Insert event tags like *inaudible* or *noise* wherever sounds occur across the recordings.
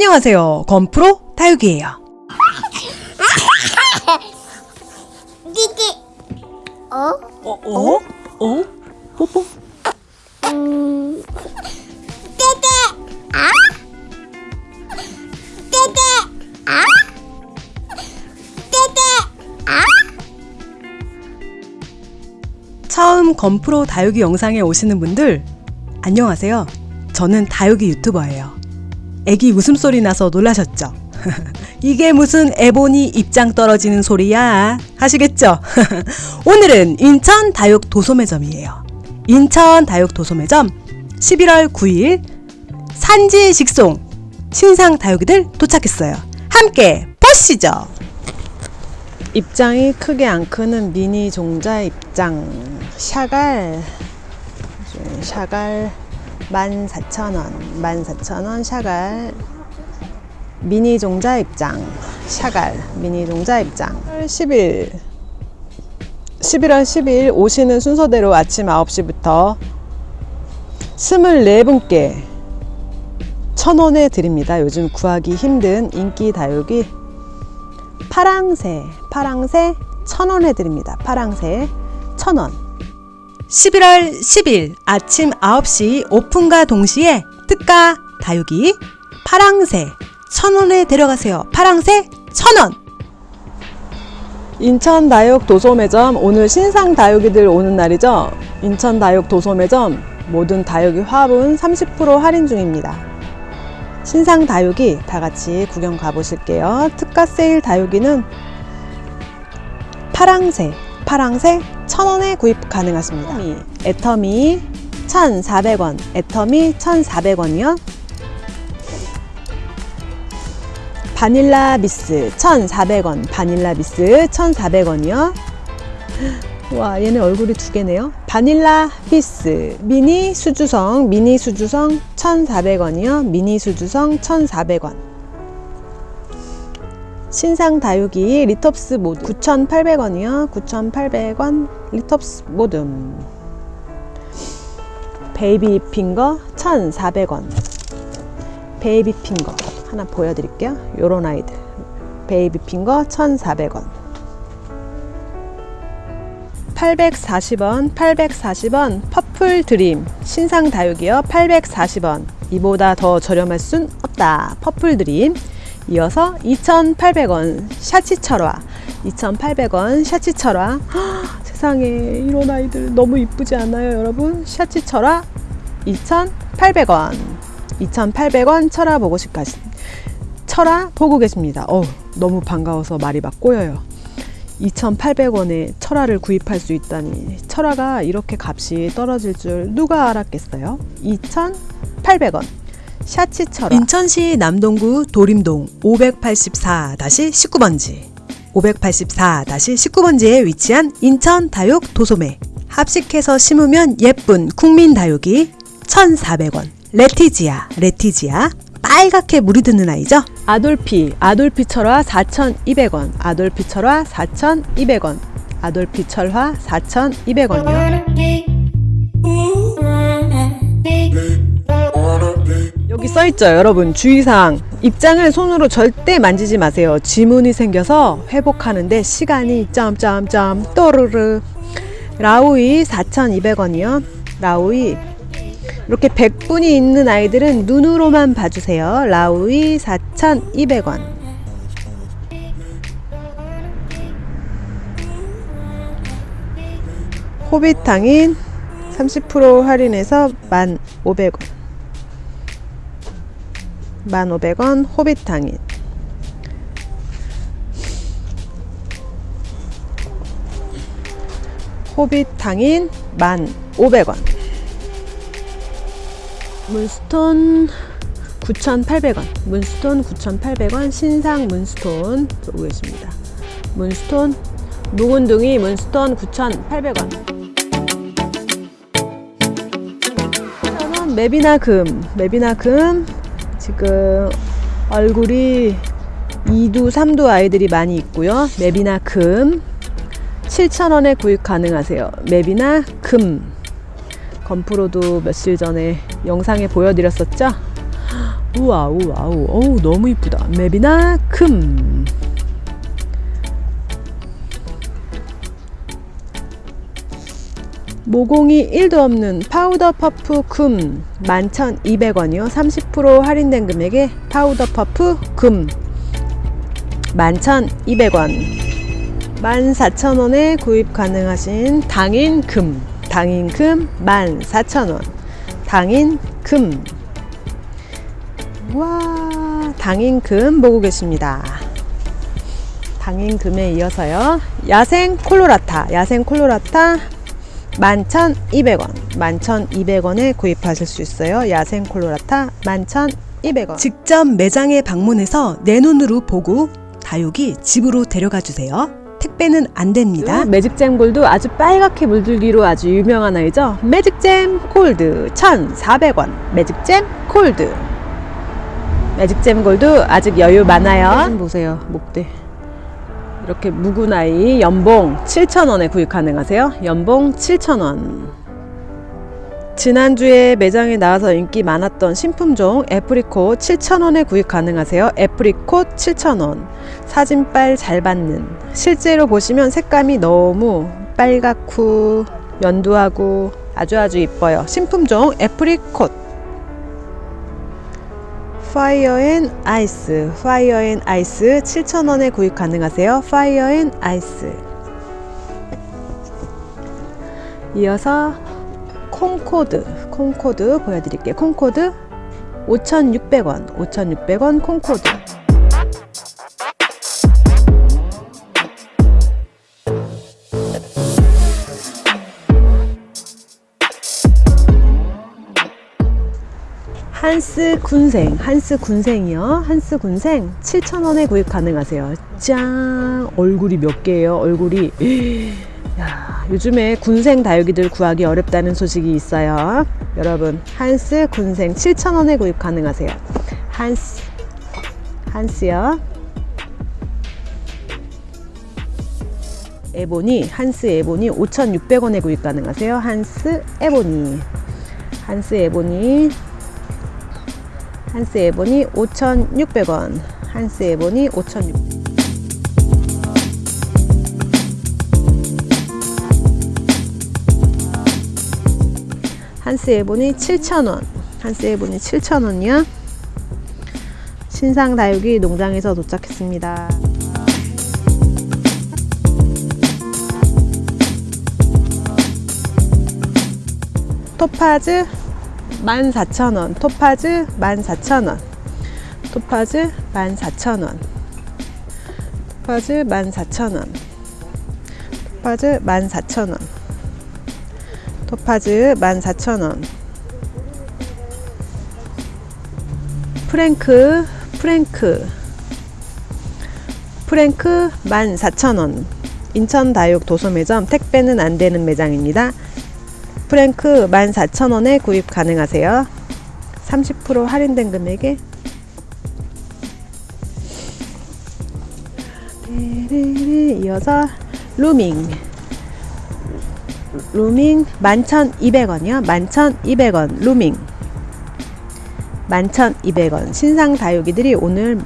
안녕하세요. 건프로 다육이에요. 띠띠. 어? 어? 어? 어? 뽀뽀? 음. 떼떼. 아? 떼떼. 아? 떼떼. 아? 처음 건프로 다육이 영상에 오시는 분들 안녕하세요. 저는 다육이 유튜버예요. 애기 웃음소리 나서 놀라셨죠? *laughs* 이게 무슨 에보니 입장 떨어지는 소리야 하시겠죠? *laughs* 오늘은 인천 다육 도소매점이에요. 인천 다육 도소매점 11월 9일 산지 직송 신상 다육이들 도착했어요. 함께 보시죠. 입장이 크게 안 크는 미니 종자 입장 샤갈 샤갈 14,000원 14,000원 샤갈 미니 종자 입장 샤갈 미니 종자 입장 10일 11월 10일 오시는 순서대로 아침 9시부터 24분께 천원에 드립니다. 요즘 구하기 힘든 인기 다육이 파랑새, 파랑새 천원에 드립니다. 파랑새 천원. 11월 10일 아침 9시 오픈과 동시에 특가 다육이 파랑새 천원에 데려가세요. 파랑새 천원. 인천 다육 도소매점 오늘 신상 다육이들 오는 날이죠. 인천 다육 도소매점 모든 다육이 화분 30% 할인 중입니다. 신상 다육이 다 같이 구경 가보실게요. 특가 세일 다육이는 파랑새, 파랑새 1000원에 구입 가능하십니다. 애터미 1,400원, 애터미 1,400원이요. 바닐라 비스 1,400원, 바닐라 비스 1,400원이요. 와 얘네 얼굴이 두 개네요 바닐라 비스 미니 수주성 미니 수주성 1,400원이요 미니 수주성 1,400원 신상 다육이 리톱스 모둠 9,800원이요. 9,800원 리톱스 모둠 Baby Finger 1,400원. Baby Finger 하나 보여드릴게요. 요런 아이들. Baby Finger 1,400원. 840원, 840원 Purple Dream. 신상 다육이요. 840원. 이보다 더 저렴할 순 없다. Purple Dream 이어서 2,800원 샤치 철화. 2,800원 샤치 철화. 세상에 이런 아이들 너무 이쁘지 않아요 여러분? 샤치 철화 2,800원. 2,800원 철화 보고 싶가 철화 보고 계십니다. 어 너무 반가워서 말이 막 꼬여요. 2,800원에 철화를 구입할 수 있다니. 철화가 이렇게 값이 떨어질 줄 누가 알았겠어요? 2,800원 샤치 철화 인천시 남동구 도림동 584-19번지. 584-19번지에 위치한 인천 다육 도소매. 합식해서 심으면 예쁜 국민 다육이 1,400원. 레티지아 레티지아. 빨갛게 물이 드는 아이죠. 아돌피, 아돌피 철화 4,200원, 아돌피 철화 4,200원, 아돌피 철화 4,200원이요. 여기 써있죠 여러분 주의사항 입장을 손으로 절대 만지지 마세요 지문이 생겨서 회복하는데 시간이 점점점 또르르 라우이 4,200원이요 라우이 이렇게 100분이 있는 아이들은 눈으로만 봐주세요. 라우이 4,200원. 호빗탕인 30% 할인해서 1,500원. 1,500원 호빗탕인. 호빗탕인 1,500원. 문스톤 9,800원 문스톤 9,800원 신상 문스톤 보고 계십니다 문스톤 묵은둥이 문스톤 9,800원 맵이나 금 맵이나 금 지금 얼굴이 2두 3두 아이들이 많이 있고요. 맵이나 금. 7,000원에 구입 가능하세요. 맵이나 금. 건프로도 며칠 전에 영상에 보여드렸었죠? *gasps* 우와 우와 우 어우 너무 이쁘다. 맵이나 큼 모공이 1도 없는 Powder Puff 금 11,200원이요 30% 할인된 금액에 Powder Puff 금 11,200원 14,000원에 구입 가능하신 당인 금 당인 금 14,000원 당인 금 와, 당인 금 보고 계십니다. 당인 금에 이어서요. 야생 콜로라타, 야생 콜로라타 11,200원, 11,200원에 구입하실 수 있어요. 야생 콜로라타 11,200원. 직접 매장에 방문해서 내 눈으로 보고 다육이 집으로 데려가 주세요. 택배는 안 됩니다. 매직잼 골드 아주 빨갛게 물들기로 아주 유명한 아이죠. 매직잼 골드 1,400원. 매직잼 골드. 매직잼 골드 아직 여유 많아요. 좀 보세요. 목대. 이렇게 아이 연봉 7,000원에 구입 가능하세요. 연봉 7,000원. 지난주에 매장에 나와서 인기 많았던 신품종 애프리콧 7,000원에 구입 가능하세요. 애프리콧 7,000원. 사진빨 잘 받는. 실제로 보시면 색감이 너무 빨갛고 연두하고 아주 아주 이뻐요. 신품종 애프리콧. Fire and Ice. Fire and Ice 7,000원에 구입 가능하세요. Fire and Ice. 이어서 콩코드. 콩코드 보여드릴게요. 콩코드 5,600원. 5,600원 콩코드. 한스 군생, 한스 군생이요. 한스 군생 7,000원에 구입 가능하세요. 짠! 얼굴이 몇 개예요? 얼굴이. 야, 요즘에 군생 다육이들 구하기 어렵다는 소식이 있어요. 여러분, 한스 군생 7,000원에 구입 가능하세요. 한스, 한스요. 에보니, 한스 에보니 5,600원에 구입 가능하세요. 한스 에보니. Hans Ebony Hans Ebony 5,600원. Hans Ebony 5,600원. Hans Ebony 7,000원. Hans Ebony 7,000원이요. 신상 다육이 농장에서 도착했습니다. 토파즈 14,000원. 토파즈 14,000원. 토파즈 14,000원. 토파즈 14,000원. 토파즈 14,000원. 토파즈 14,000원. 프랭크, 프랭크. 프랭크 14,000원. 인천 다육 도소매점 택배는 안 되는 매장입니다. 프랭크 14,000원에 구입 가능하세요. 30% 할인된 금액에 이어서 루밍 루밍 11,200원이요. 11,200원 루밍 11,200원 신상 다육이들이 오늘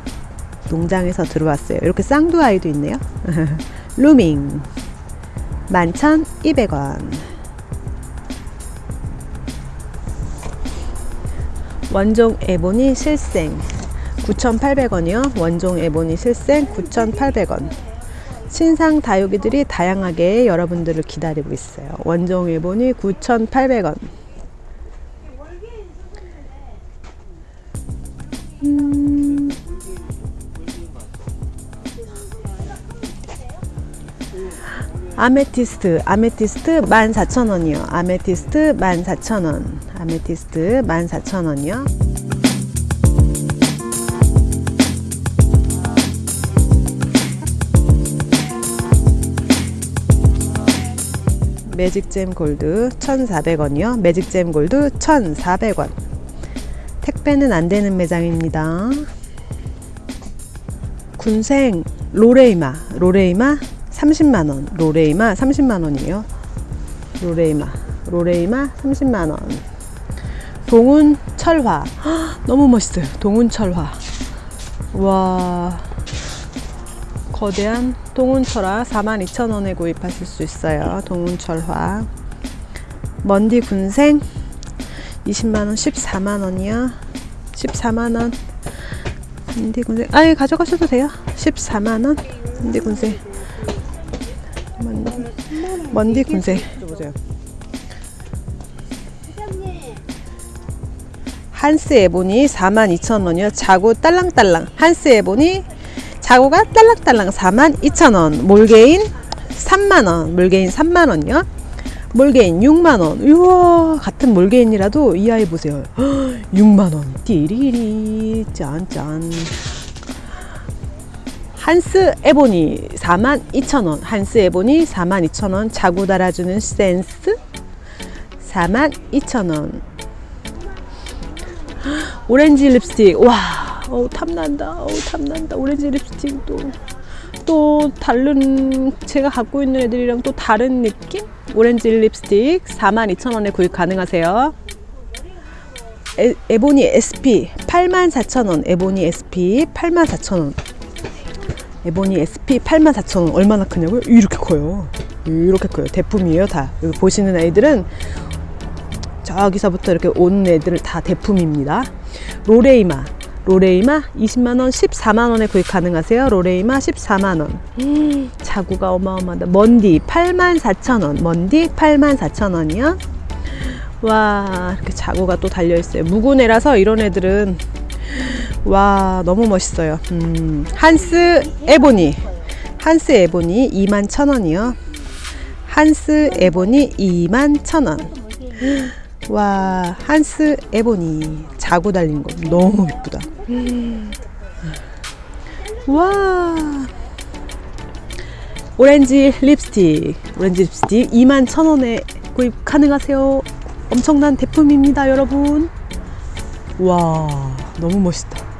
농장에서 들어왔어요. 이렇게 쌍두 아이도 있네요. *laughs* 루밍 11,200원 원종 에보니 실생 9,800원이요. 원종 에보니 실생 9,800원. 신상 다육이들이 다양하게 여러분들을 기다리고 있어요. 원종 에보니 9,800원. Amethyst, Amethyst 14,000원이요. Amethyst 14,000원. Amethyst 14,000원이요. Magic Jam Gold 1,400원이요. Magic Jam Gold 1,400원. 택배는 안 되는 매장입니다. 군생 로레이마, 로레이마 30만원. 로레이마 30만원이에요. 로레이마, 로레이마 30만원. 동운 철화. 헉, *gasps* 너무 멋있어요. 동운 철화. 와. 거대한 동운철화 42,000원에 구입하실 수 있어요. 동운철화. 먼디 군생 20만원, 14만원이요. 14만원. 먼디 군생. 아예 가져가셔도 돼요. 14만원. 먼디 군생. 먼디, 군생. 보세요. 한스 에보니 42,000원이요. 자구 딸랑딸랑. 한스 에보니 자구가 딸랑딸랑 42,000원. 몰게인 3만원. 몰게인 3만원요. 몰게인 6만원. 우와, 같은 몰게인이라도 이 아이 보세요. *gasps* 6만원. 띠리리. 짠짠. Hans Ebony 42,000원. Hans Ebony 42,000원. 자구 달아주는 센스? 42,000원. 오렌지 립스틱. 와 어우 탐난다. 어우 탐난다. 오렌지 립스틱도 또 다른 제가 갖고 있는 애들이랑 또 다른 느낌? 오렌지 립스틱 42,000원에 구입 가능하세요. 에, Ebony SP 84,000원. Ebony SP 84,000원 에보니 SP 84,000원 얼마나 크냐고요? 이렇게 커요 이렇게 커요 대품이에요 다 여기 보시는 아이들은 저기서부터 이렇게 온 애들 다 대품입니다. 로레이마. 로레이마 20만원, 14만원에 구입 가능하세요. 로레이마 14만원. 자구가 어마어마하다. 먼디 84,000원. 먼디 84,000원이요. 와, 이렇게 자구가 또 달려있어요. 묵은애라서 이런 애들은 와, 너무 멋있어요. 음, 한스 에보니. 한스 에보니 21,000원이요. 한스 에보니 21,000원. *gasps* 와 한스 에보니 자고 달린 거 너무 예쁘다 *gasps* 와 오렌지 립스틱 오렌지 립스틱 2만 천원에 구입 가능하세요 엄청난 대품입니다 여러분 와 너무 멋있다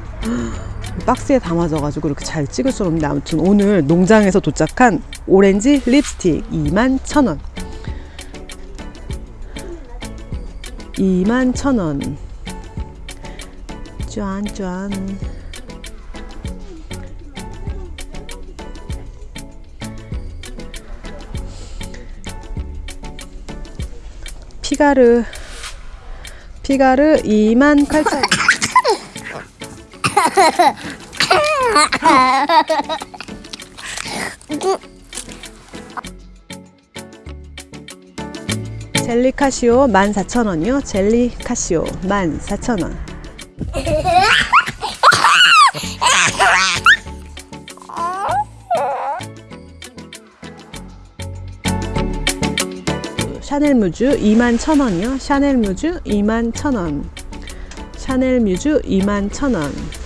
박스에 담아져 가지고 이렇게 잘 찍을 수 없는데 아무튼 오늘 농장에서 도착한 오렌지 립스틱 2만 천원. 2만 천원. 짠짠. 피가르 피가르 2만 8천 젤리 카시오 14,000원이요. 젤리 카시오 14,000원. Chanel Muse 21,000원이요. Chanel Muse 21,000원. Chanel Muse 21,000원.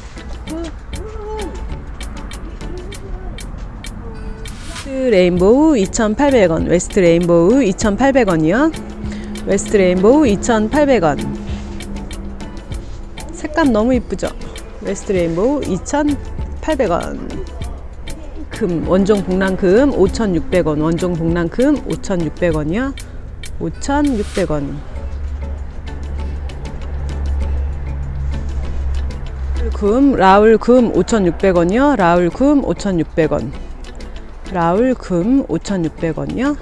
West Rainbow 2,800원. West Rainbow 2,800원이요. West Rainbow 2,800원. 색감 너무 이쁘죠? West Rainbow 2,800원. 금 원종 복랑금 5,600원. 원종 복랑금 5,600원이요. 5,600원. 금 라울 금 5,600원이요. 라울 금 5,600원. 라울 금 5,600원이요.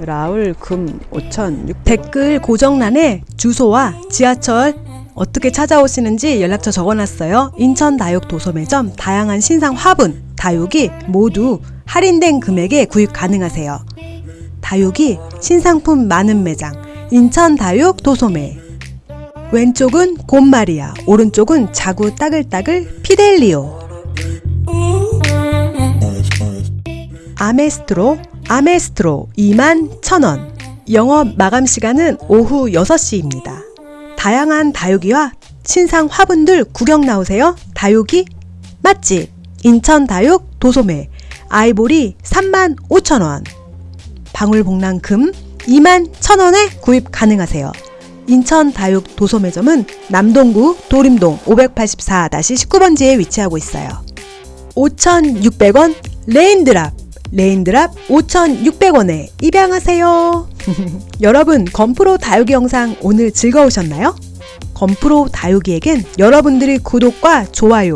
라울 금 5,600원. 댓글 고정란에 주소와 지하철 어떻게 찾아오시는지 연락처 적어놨어요. 인천 다육 도소매점 다양한 신상 화분, 다육이 모두 할인된 금액에 구입 가능하세요. 다육이 신상품 많은 매장 인천 다육 도소매 왼쪽은 곰마리아 오른쪽은 자구 따글따글 피델리오 아메스트로 아메스트로 2만 1000원 영업 마감 시간은 오후 6시입니다. 다양한 다육이와 신상 화분들 구경 나오세요. 다육이 맛집 인천 다육 도소매 아이보리 3만 5천원 방울복랑금 2만 1천원에 구입 가능하세요. 인천 다육 도소매점은 남동구 도림동 584-19번지에 위치하고 있어요. 5,600원 Raindrop Raindrop 5,600원에 입양하세요. *laughs* 여러분 건프로 다육이 영상 오늘 즐거우셨나요? 건프로 다육이에겐 여러분들이 구독과 좋아요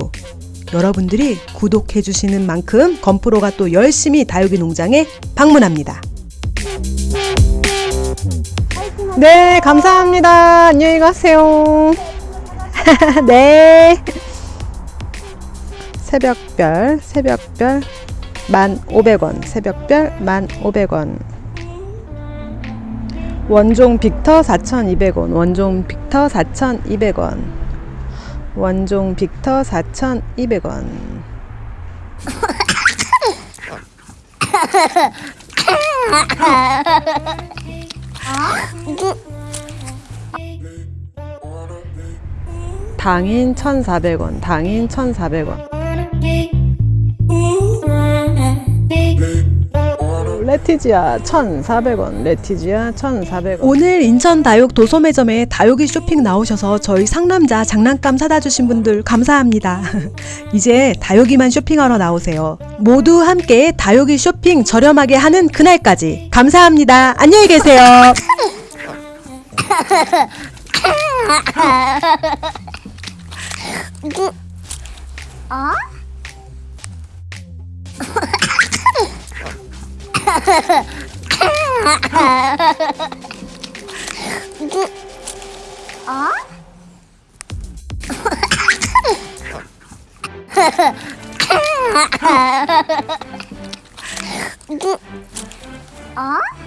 여러분들이 구독해주시는 만큼 건프로가 또 열심히 다육이 농장에 방문합니다. 네, 감사합니다. 안녕히 가세요. *laughs* 네. 새벽별, 새벽별 1,500원, 새벽별 1,500원. 원종 빅터 4,200원, 원종 빅터 4,200원. 원종 빅터 4,200원. 당인 1,400원, 당인 1,400원. 레티지아 1,400원, 레티지아 1,400원. 오늘 인천 다육 도소매점에 다육이 쇼핑 나오셔서 저희 상남자 장난감 사다 주신 분들 감사합니다. *laughs* 이제 다육이만 쇼핑하러 나오세요. 모두 함께 다육이 쇼핑 저렴하게 하는 그날까지 감사합니다. 안녕히 계세요. *laughs* 어? *laughs* 어? 어?